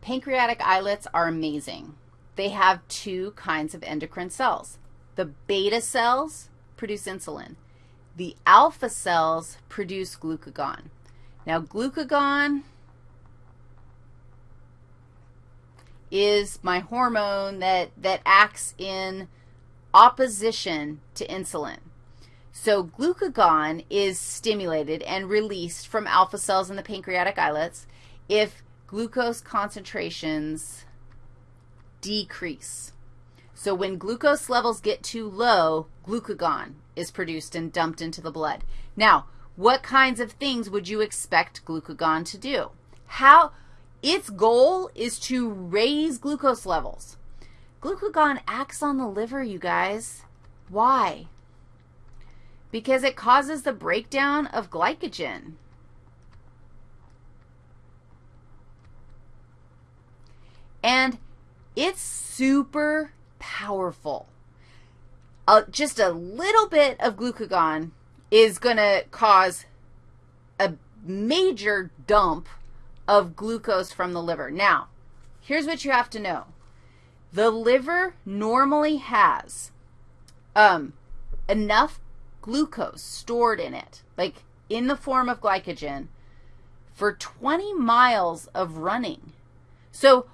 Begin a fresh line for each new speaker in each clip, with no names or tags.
pancreatic islets are amazing. They have two kinds of endocrine cells. The beta cells produce insulin. The alpha cells produce glucagon. Now, glucagon is my hormone that, that acts in opposition to insulin. So glucagon is stimulated and released from alpha cells in the pancreatic islets if glucose concentrations decrease. So when glucose levels get too low, glucagon is produced and dumped into the blood. Now, what kinds of things would you expect glucagon to do? How, its goal is to raise glucose levels. Glucagon acts on the liver, you guys. Why? Because it causes the breakdown of glycogen. And it's super powerful. Uh, just a little bit of glucagon is going to cause a major dump of glucose from the liver. Now, here's what you have to know. The liver normally has um, enough glucose stored in it, like in the form of glycogen, for 20 miles of running. So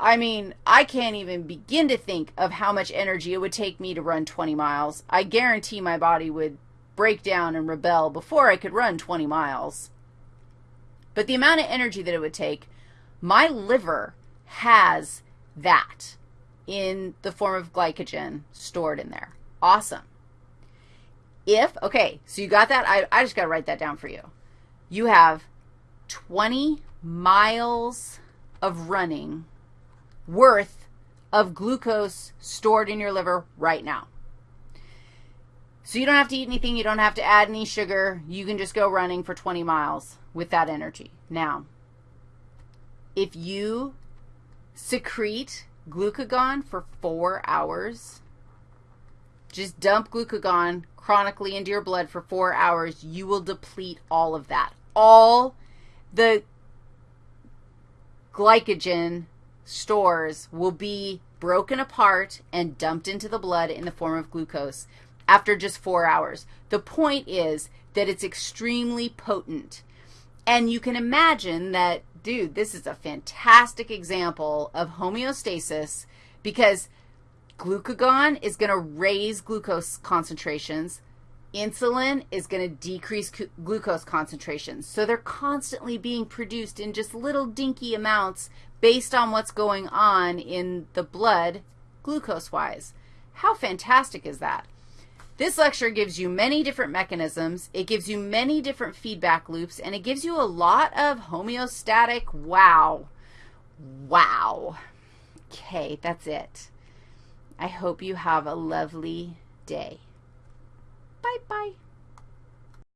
I mean, I can't even begin to think of how much energy it would take me to run 20 miles. I guarantee my body would break down and rebel before I could run 20 miles. But the amount of energy that it would take, my liver has that in the form of glycogen stored in there. Awesome. If, okay, so you got that? I, I just got to write that down for you. You have 20 miles of running worth of glucose stored in your liver right now. So you don't have to eat anything. You don't have to add any sugar. You can just go running for 20 miles with that energy. Now, if you secrete glucagon for four hours, just dump glucagon chronically into your blood for four hours, you will deplete all of that. All the glycogen stores will be broken apart and dumped into the blood in the form of glucose after just four hours. The point is that it's extremely potent. And you can imagine that, dude, this is a fantastic example of homeostasis because glucagon is going to raise glucose concentrations. Insulin is going to decrease glucose concentrations. So they're constantly being produced in just little dinky amounts based on what's going on in the blood glucose-wise. How fantastic is that? This lecture gives you many different mechanisms. It gives you many different feedback loops, and it gives you a lot of homeostatic wow. Wow. Okay, that's it. I hope you have a lovely day. Bye-bye.